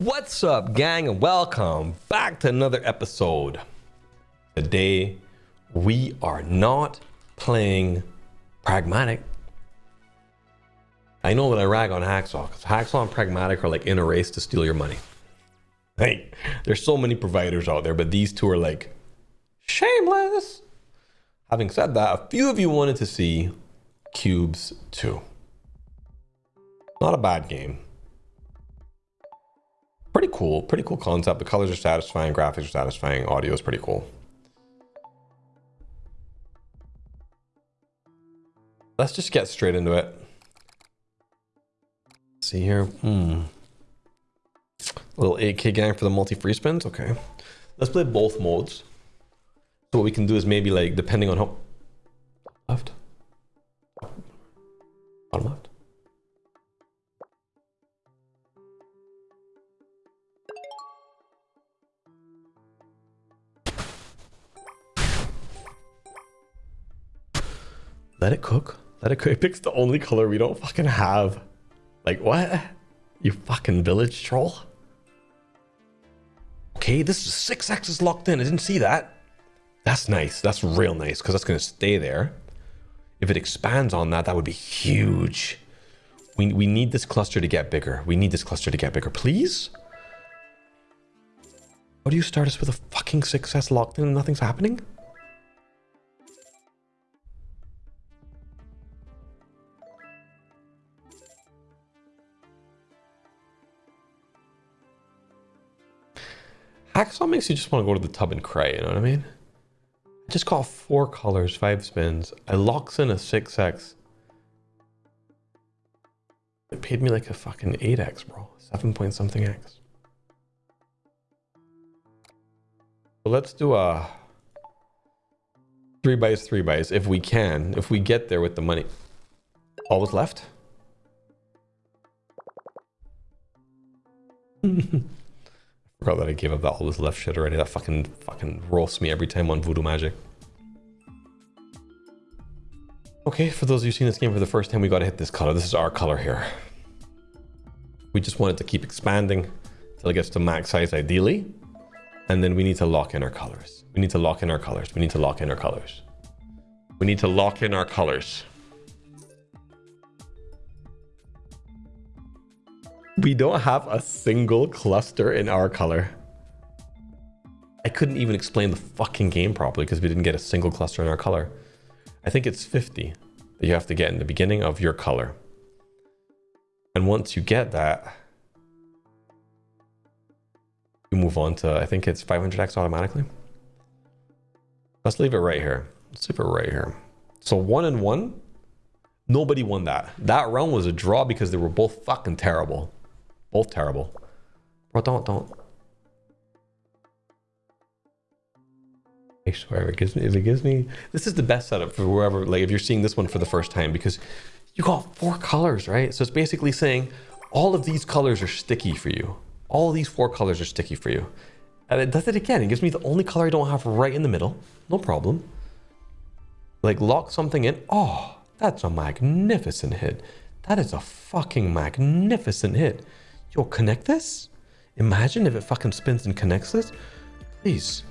What's up, gang, and welcome back to another episode. Today, we are not playing pragmatic. I know that I rag on Hacksaw because Hacksaw and Pragmatic are like in a race to steal your money. Hey, there's so many providers out there, but these two are like shameless. Having said that, a few of you wanted to see Cubes 2. Not a bad game. Pretty cool, pretty cool concept. The colors are satisfying, graphics are satisfying, audio is pretty cool. Let's just get straight into it. Let's see here, hmm. Little 8k gang for the multi-free spins, okay. Let's play both modes. So what we can do is maybe like, depending on how... Left? Let it cook. Let it cook. It picks the only color we don't fucking have. Like, what? You fucking village troll? Okay, this is 6x is locked in. I didn't see that. That's nice. That's real nice because that's going to stay there. If it expands on that, that would be huge. We, we need this cluster to get bigger. We need this cluster to get bigger. Please? How do you start us with a fucking success locked in and nothing's happening? Hacksaw makes you just want to go to the tub and cry, you know what I mean? I just got four colors, five spins. I locks in a 6x. It paid me like a fucking 8x, bro. 7 point something x. Let's do a three buys, three buys, if we can, if we get there with the money. All was left? Forgot that I gave up that all this left shit already. That fucking fucking roasts me every time on Voodoo Magic. Okay, for those of you seeing this game for the first time, we gotta hit this color. This is our color here. We just want it to keep expanding until it gets to max size ideally. And then we need to lock in our colors. We need to lock in our colors. We need to lock in our colors. We need to lock in our colors. We don't have a single cluster in our color. I couldn't even explain the fucking game properly because we didn't get a single cluster in our color. I think it's 50 that you have to get in the beginning of your color. And once you get that, you move on to, I think it's 500x automatically. Let's leave it right here. Let's leave it right here. So one and one, nobody won that. That round was a draw because they were both fucking terrible. Both terrible. Bro, don't, don't. I swear, it gives me, if it gives me, this is the best setup for whoever, like if you're seeing this one for the first time, because you got four colors, right? So it's basically saying all of these colors are sticky for you. All these four colors are sticky for you. And it does it again. It gives me the only color I don't have right in the middle. No problem. Like lock something in. Oh, that's a magnificent hit. That is a fucking magnificent hit. Yo, connect this? Imagine if it fucking spins and connects this. Please.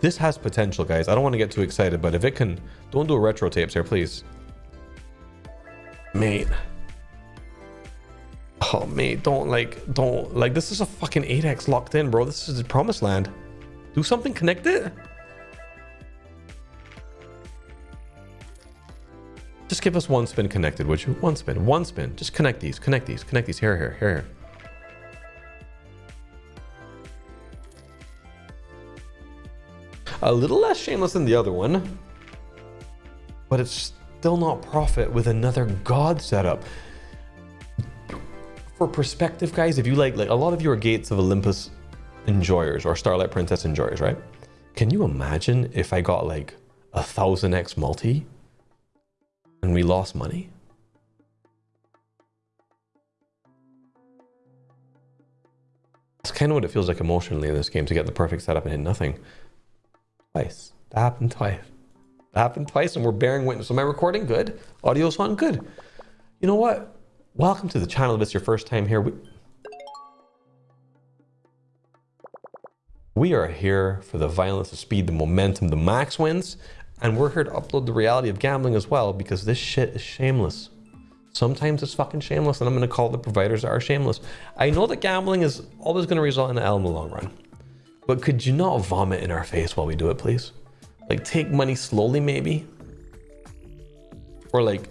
This has potential, guys. I don't want to get too excited, but if it can... Don't do retro tapes here, please. Mate. Oh, mate, don't, like, don't... Like, this is a fucking 8x locked in, bro. This is the promised land. Do something, connect it. Just give us one spin connected, would you? One spin, one spin. Just connect these, connect these, connect these. Here, here, here, here. A little less shameless than the other one, but it's still not profit with another god setup. For perspective, guys, if you like, like a lot of you are Gates of Olympus enjoyers or Starlight Princess enjoyers, right? Can you imagine if I got like a thousand X multi and we lost money? That's kind of what it feels like emotionally in this game to get the perfect setup and hit nothing. Twice. That happened twice. That happened twice and we're bearing witness. Am I recording? Good. Audio's on? Good. You know what? Welcome to the channel. If it's your first time here, we... We are here for the violence, the speed, the momentum, the max wins, and we're here to upload the reality of gambling as well because this shit is shameless. Sometimes it's fucking shameless, and I'm going to call the providers that are shameless. I know that gambling is always going to result in an L in the long run, but could you not vomit in our face while we do it, please? Like, take money slowly, maybe, or like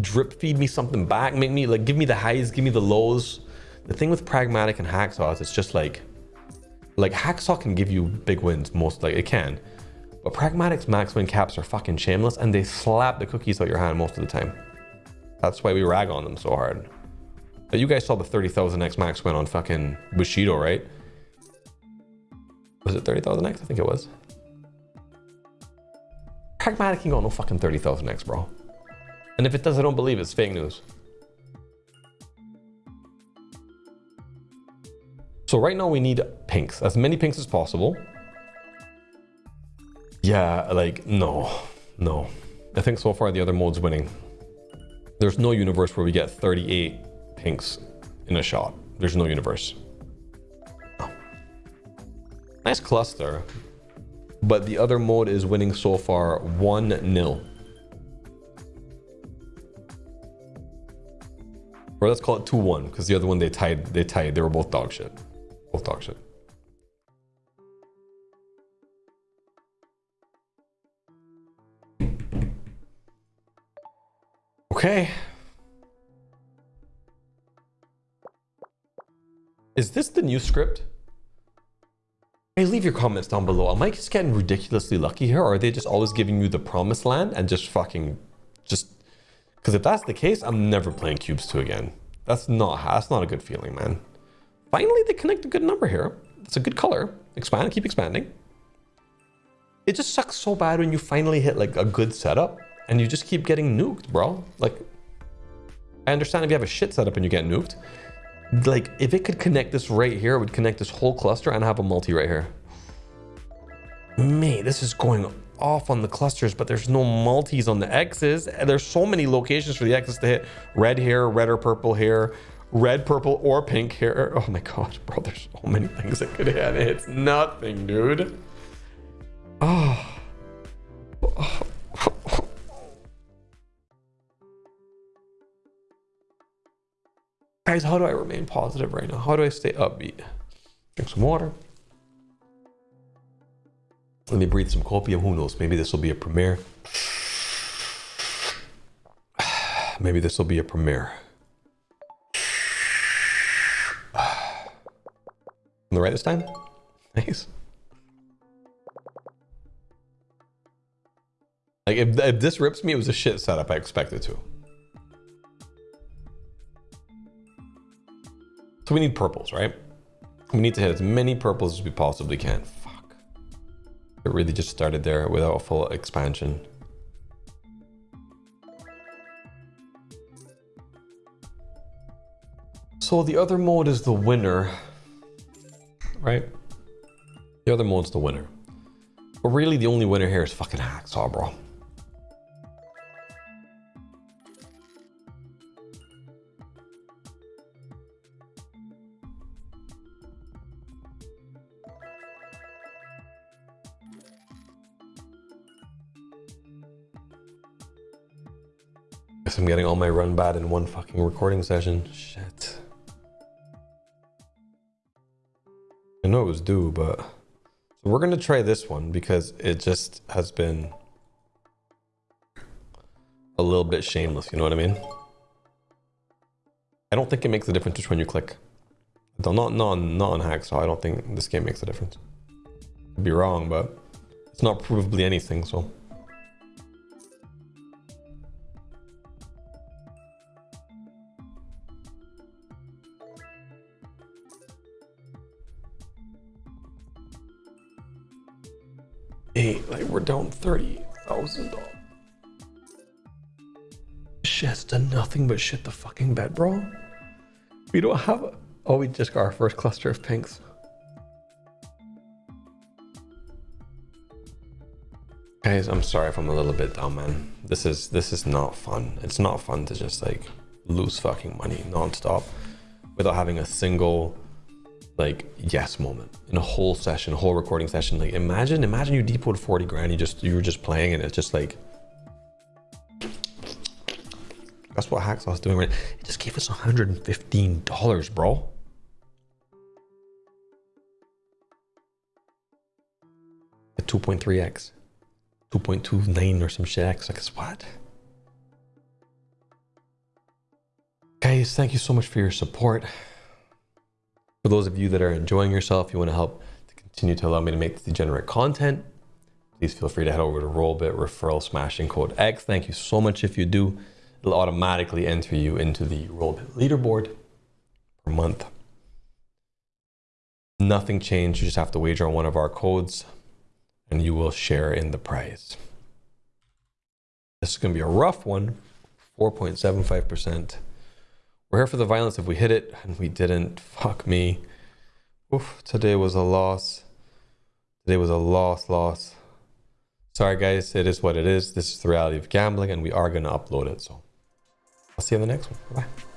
drip feed me something back, make me like give me the highs, give me the lows. The thing with pragmatic and hacksaw is it's just like like hacksaw can give you big wins most like it can. But pragmatic's max win caps are fucking shameless and they slap the cookies out your hand most of the time. That's why we rag on them so hard. But you guys saw the 30,000x max win on fucking Bushido, right? Was it 30,000x? I think it was. Pragmatic can go no fucking 30,000x, bro. And if it does, I don't believe it's fake news. So right now we need pinks, as many pinks as possible. Yeah, like, no, no. I think so far the other mode's winning. There's no universe where we get 38 pinks in a shot. There's no universe. Nice cluster, but the other mode is winning so far 1-0. Or let's call it 2-1, because the other one they tied, they tied, they were both dog shit. Both dog shit. Okay. Is this the new script? Hey, leave your comments down below. Am I just getting ridiculously lucky here? Or are they just always giving you the promised land and just fucking just because if that's the case, I'm never playing cubes 2 again. That's not that's not a good feeling, man. Finally, they connect a good number here. It's a good color. Expand, keep expanding. It just sucks so bad when you finally hit like a good setup and you just keep getting nuked, bro. Like, I understand if you have a shit setup and you get nuked. Like, if it could connect this right here, it would connect this whole cluster and have a multi right here. Mate, this is going off on the clusters, but there's no multis on the X's. There's so many locations for the X's to hit. Red here, red or purple here, red, purple, or pink here. Oh my god, bro, there's so many things that could hit. It's nothing, dude. Oh. Guys, how do I remain positive right now? How do I stay upbeat? Drink some water. Let me breathe some copium. Who knows? Maybe this will be a premiere. Maybe this will be a premiere. On the right this time? Nice. Like, if, if this rips me, it was a shit setup I expected to. So we need purples, right? We need to hit as many purples as we possibly can. Fuck. It really just started there without a full expansion. So the other mode is the winner, right? The other mode's the winner. But really the only winner here is fucking Hacksaw, bro. I'm getting all my run bad in one fucking recording session. Shit. I know it was due, but... So we're gonna try this one because it just has been a little bit shameless, you know what I mean? I don't think it makes a difference which one you click. Not, not, not on Hacksaw, I don't think this game makes a difference. I'd be wrong, but it's not provably anything, so... $30,000. Shit, has done nothing but shit the fucking bed, bro. We don't have... A... Oh, we just got our first cluster of pinks. Guys, I'm sorry if I'm a little bit down, man. This is this is not fun. It's not fun to just like lose fucking money non-stop without having a single like yes moment in a whole session, a whole recording session. Like imagine, imagine you depoted 40 grand, you just, you were just playing and it's just like, that's what Hacksaw's doing right. It just gave us $115, bro. At 2.3x, 2.29 or some shit X. Like, what? Guys, thank you so much for your support. For those of you that are enjoying yourself, you want to help to continue to allow me to make degenerate content, please feel free to head over to Rollbit referral smashing code X. Thank you so much if you do. It'll automatically enter you into the Rollbit leaderboard per month. Nothing changed. You just have to wager on one of our codes and you will share in the prize. This is going to be a rough one, 4.75%. We're here for the violence if we hit it and we didn't. Fuck me. Oof, today was a loss. Today was a loss, loss. Sorry guys, it is what it is. This is the reality of gambling and we are going to upload it. So I'll see you in the next one. Bye.